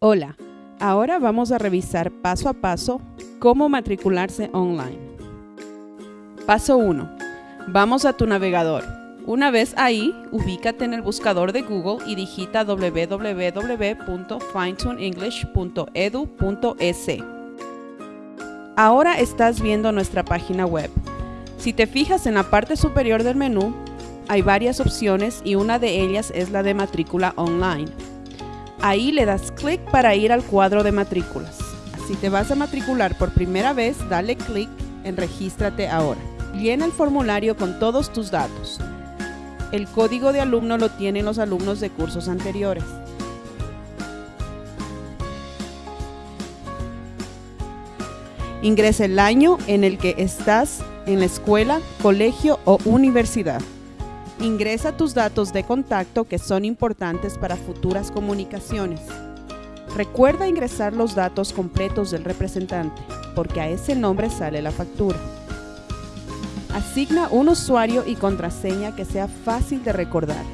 Hola, ahora vamos a revisar paso a paso cómo matricularse online. Paso 1. Vamos a tu navegador. Una vez ahí, ubícate en el buscador de Google y digita www.finetuneenglish.edu.es. Ahora estás viendo nuestra página web. Si te fijas en la parte superior del menú, hay varias opciones y una de ellas es la de matrícula online. Ahí le das clic para ir al cuadro de matrículas. Si te vas a matricular por primera vez, dale clic en Regístrate ahora. Llena el formulario con todos tus datos. El código de alumno lo tienen los alumnos de cursos anteriores. Ingresa el año en el que estás en la escuela, colegio o universidad. Ingresa tus datos de contacto que son importantes para futuras comunicaciones. Recuerda ingresar los datos completos del representante, porque a ese nombre sale la factura. Asigna un usuario y contraseña que sea fácil de recordar.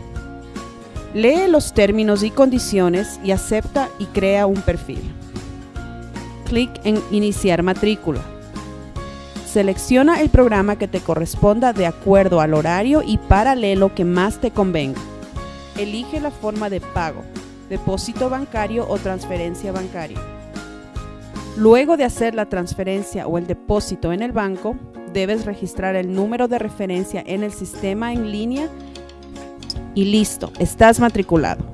Lee los términos y condiciones y acepta y crea un perfil. Clic en Iniciar matrícula. Selecciona el programa que te corresponda de acuerdo al horario y paralelo que más te convenga. Elige la forma de pago, depósito bancario o transferencia bancaria. Luego de hacer la transferencia o el depósito en el banco, debes registrar el número de referencia en el sistema en línea y listo, estás matriculado.